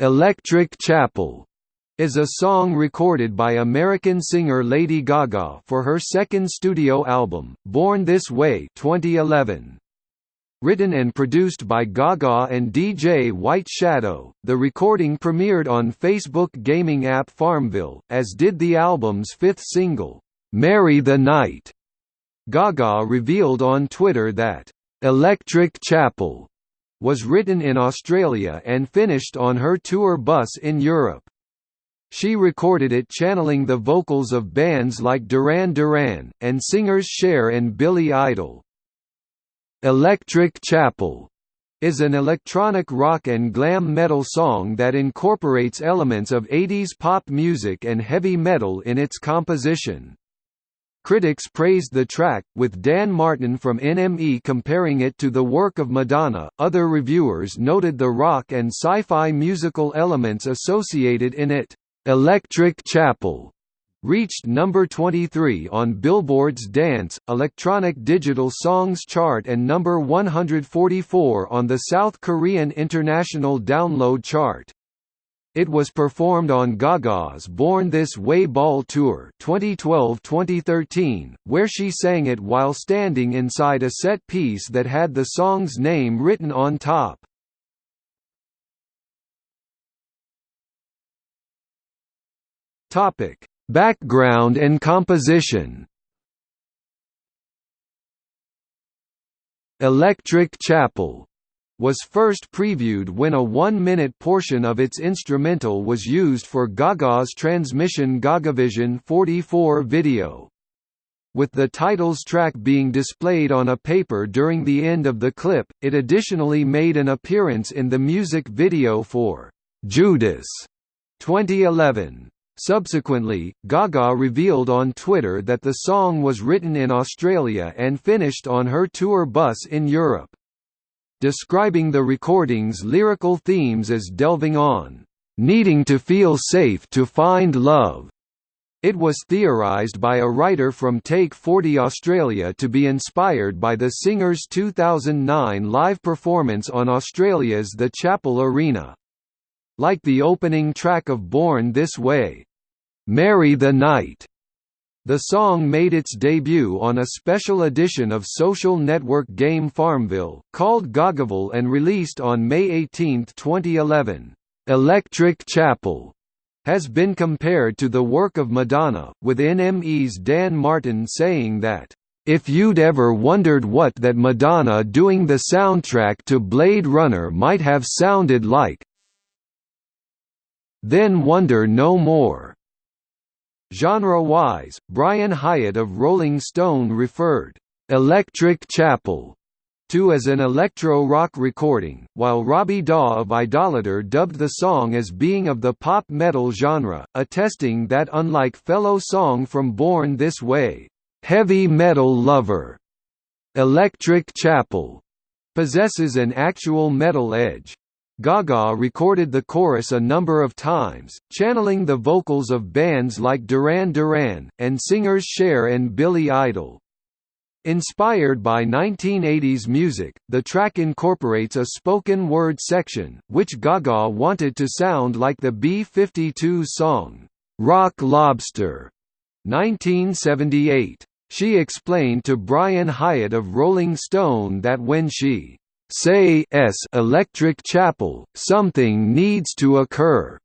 Electric Chapel is a song recorded by American singer Lady Gaga for her second studio album, Born This Way 2011. Written and produced by Gaga and DJ White Shadow, the recording premiered on Facebook gaming app Farmville, as did the album's fifth single, "'Marry the Night'". Gaga revealed on Twitter that, "'Electric Chapel' was written in Australia and finished on her tour bus in Europe. She recorded it channeling the vocals of bands like Duran Duran, and singers Cher and Billy Idol. Electric Chapel is an electronic rock and glam metal song that incorporates elements of 80s pop music and heavy metal in its composition. Critics praised the track, with Dan Martin from NME comparing it to the work of Madonna. Other reviewers noted the rock and sci fi musical elements associated in it. Electric Chapel reached number 23 on Billboard's Dance, Electronic Digital Songs chart and number 144 on the South Korean International Download chart. It was performed on Gaga's Born This Way Ball Tour 2012-2013, where she sang it while standing inside a set piece that had the song's name written on top. Topic: Background and composition Electric Chapel was first previewed when a one-minute portion of its instrumental was used for Gaga's Transmission Gagavision 44 video. With the titles track being displayed on a paper during the end of the clip, it additionally made an appearance in the music video for Judas 2011. Subsequently, Gaga revealed on Twitter that the song was written in Australia and finished on her tour bus in Europe. Describing the recording's lyrical themes as delving on, "...needing to feel safe to find love." It was theorised by a writer from Take 40 Australia to be inspired by the singer's 2009 live performance on Australia's The Chapel Arena. Like the opening track of Born This Way, "'Marry the Night' The song made its debut on a special edition of social network game Farmville, called Gagaville and released on May 18, 2011. Electric Chapel has been compared to the work of Madonna, with NME's Dan Martin saying that, "...if you'd ever wondered what that Madonna doing the soundtrack to Blade Runner might have sounded like, then wonder no more. Genre-wise, Brian Hiatt of Rolling Stone referred, "'Electric Chapel' to as an electro-rock recording, while Robbie Daw of Idolator dubbed the song as being of the pop metal genre, attesting that unlike fellow song from Born This Way, "'Heavy Metal Lover' Electric Chapel' possesses an actual metal edge. Gaga recorded the chorus a number of times, channeling the vocals of bands like Duran Duran, and singers Cher and Billy Idol. Inspired by 1980s music, the track incorporates a spoken word section, which Gaga wanted to sound like the B-52 song, "'Rock Lobster' 1978. She explained to Brian Hiatt of Rolling Stone that when she say s electric chapel, something needs to occur.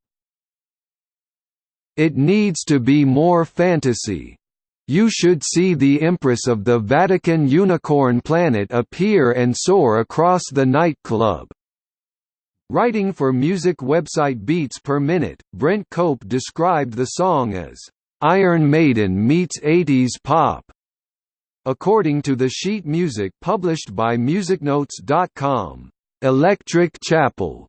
It needs to be more fantasy. You should see the Empress of the Vatican unicorn planet appear and soar across the nightclub. Writing for music website Beats Per Minute, Brent Cope described the song as, "...Iron Maiden meets 80s pop." According to the sheet music published by MusicNotes.com, "'Electric Chapel'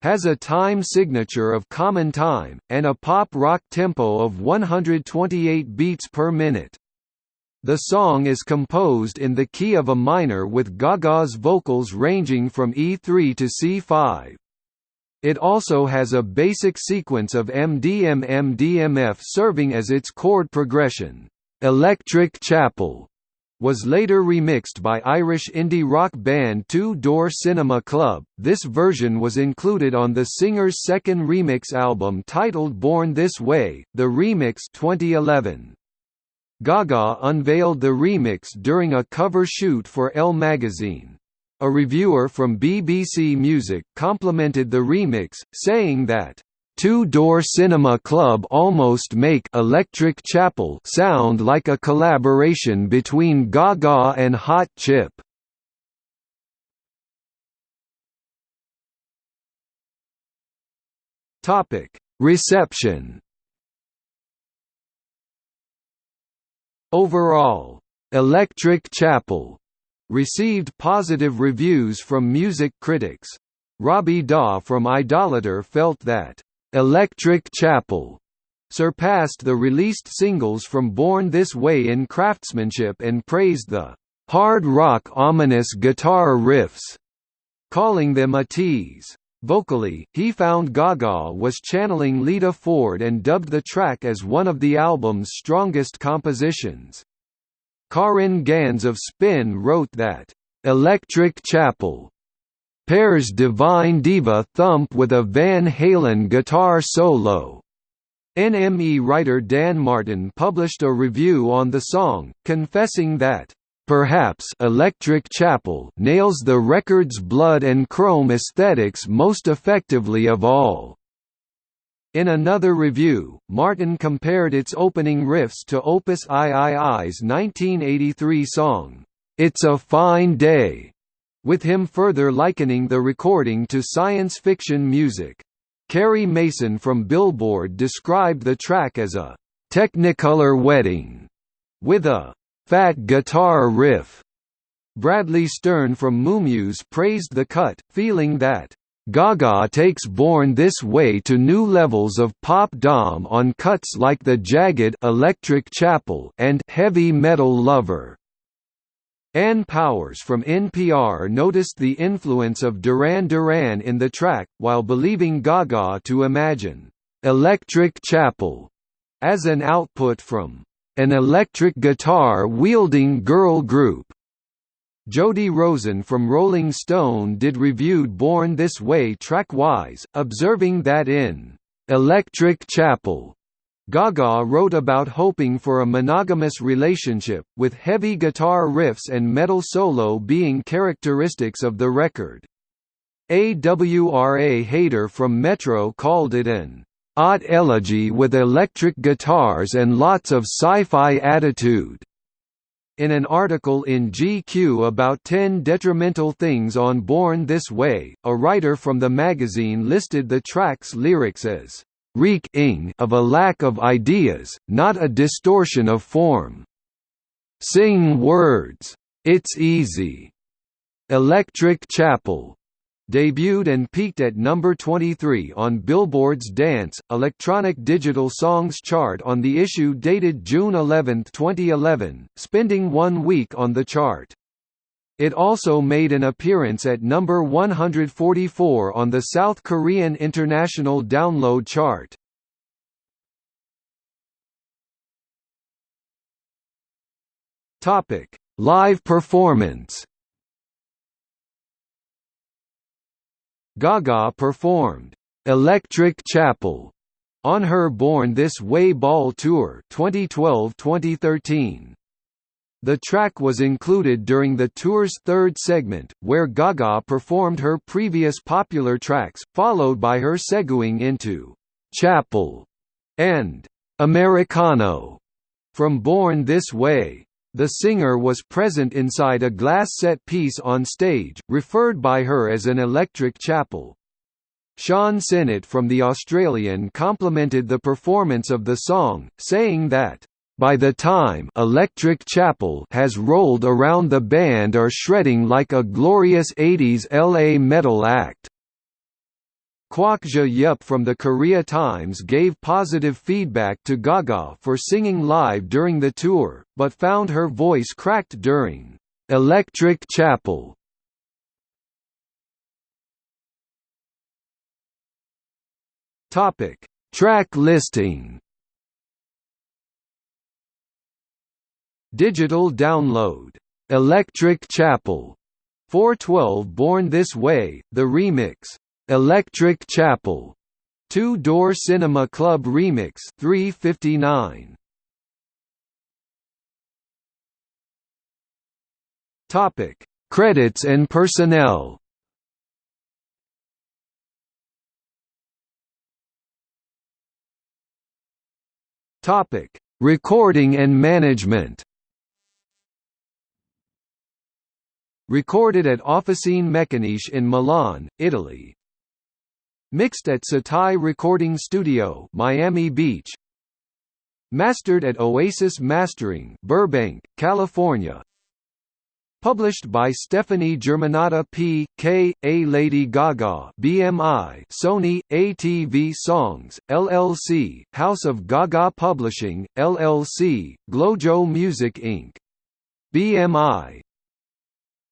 has a time signature of common time, and a pop-rock tempo of 128 beats per minute. The song is composed in the key of a minor with Gaga's vocals ranging from E3 to C5. It also has a basic sequence of MDM-MDMF serving as its chord progression. Electric Chapel was later remixed by Irish indie rock band Two Door Cinema Club. This version was included on the singer's second remix album titled Born This Way, the remix 2011. Gaga unveiled the remix during a cover shoot for Elle magazine. A reviewer from BBC Music complimented the remix, saying that Two Door Cinema Club almost make Electric Chapel sound like a collaboration between Gaga and Hot Chip. Topic: Reception. Overall, Electric Chapel received positive reviews from music critics. Robbie Daw from Idolator felt that Electric Chapel surpassed the released singles from Born This Way in craftsmanship and praised the hard rock ominous guitar riffs, calling them a tease. Vocally, he found Gaga was channeling Lita Ford and dubbed the track as one of the album's strongest compositions. Caryn Ganz of Spin wrote that, "...Electric Chapel pairs Divine Diva thump with a Van Halen guitar solo. NME writer Dan Martin published a review on the song, confessing that, "...perhaps Electric Chapel nails the record's blood and chrome aesthetics most effectively of all." In another review, Martin compared its opening riffs to Opus III's 1983 song, "'It's a Fine Day' with him further likening the recording to science fiction music. Kerri Mason from Billboard described the track as a Technicolor wedding with a fat guitar riff. Bradley Stern from MuuMuse praised the cut, feeling that Gaga takes Born This Way to new levels of pop dom on cuts like the jagged Electric Chapel and Heavy Metal Lover. Ann Powers from NPR noticed the influence of Duran Duran in the track, while believing Gaga to imagine «Electric Chapel» as an output from «an electric guitar-wielding girl group». Jody Rosen from Rolling Stone did reviewed Born This Way track-wise, observing that in «Electric Chapel» Gaga wrote about hoping for a monogamous relationship, with heavy guitar riffs and metal solo being characteristics of the record. AWRA Hater from Metro called it an odd elegy with electric guitars and lots of sci-fi attitude. In an article in GQ about 10 detrimental things on Born This Way, a writer from the magazine listed the track's lyrics as reek-ing of a lack of ideas, not a distortion of form. Sing words. It's easy. Electric Chapel debuted and peaked at number 23 on Billboard's Dance, Electronic Digital Songs chart on the issue dated June 11, 2011, spending one week on the chart. It also made an appearance at number 144 on the South Korean International Download Chart. Topic: Live performance. Gaga performed "Electric Chapel" on her Born This Way Ball tour 2012-2013. The track was included during the tour's third segment, where Gaga performed her previous popular tracks, followed by her segueing into «Chapel» and «Americano» from Born This Way. The singer was present inside a glass set piece on stage, referred by her as an electric chapel. Sean Sennett from The Australian complimented the performance of the song, saying that by the time Electric Chapel has rolled around the band are shredding like a glorious 80s LA metal act. Kwak Ja Yup from the Korea Times gave positive feedback to Gaga for singing live during the tour, but found her voice cracked during Electric Chapel. Topic: Track listing Digital download. Electric Chapel. 412 Born This Way, the remix. Electric Chapel. Two Door Cinema Club Remix 359. Topic: Credits and personnel. Topic: Recording and management. Recorded at Officine Meccaniche in Milan, Italy. Mixed at Setai Recording Studio, Miami Beach. Mastered at Oasis Mastering, Burbank, California. Published by Stefani Germanotta P. K. A. Lady Gaga BMI Sony, ATV Songs, LLC, House of Gaga Publishing, LLC, Glojo Music Inc. BMI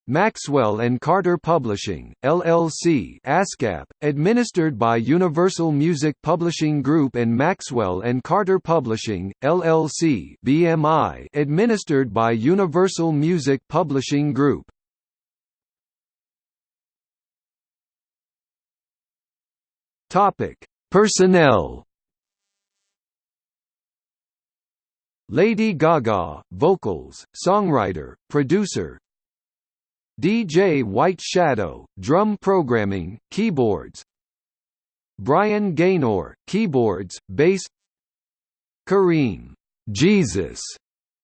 Maxwell and Carter Publishing, LLC ASCAP, administered by Universal Music Publishing Group and Maxwell and Carter Publishing, LLC BMI, administered by Universal Music Publishing Group. Personnel. Lady Gaga, vocals, songwriter, producer, DJ White Shadow, drum programming, keyboards. Brian Gaynor, keyboards, bass. Kareem Jesus,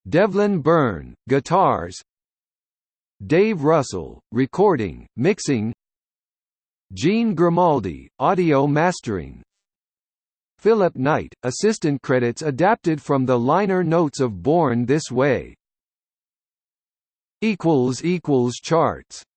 Devlin Byrne, guitars. Dave Russell, recording, mixing. Gene Grimaldi, audio mastering. Philip Knight, assistant credits adapted from the liner notes of Born This Way Charts